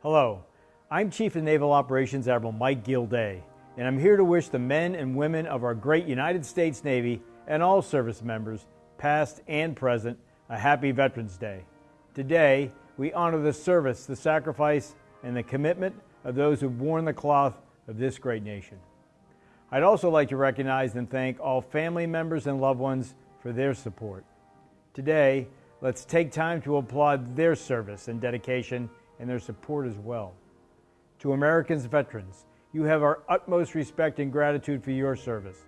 Hello, I'm Chief of Naval Operations Admiral Mike Gilday, and I'm here to wish the men and women of our great United States Navy and all service members, past and present, a happy Veterans Day. Today, we honor the service, the sacrifice, and the commitment of those who've worn the cloth of this great nation. I'd also like to recognize and thank all family members and loved ones for their support. Today, let's take time to applaud their service and dedication and their support as well. To Americans veterans, you have our utmost respect and gratitude for your service.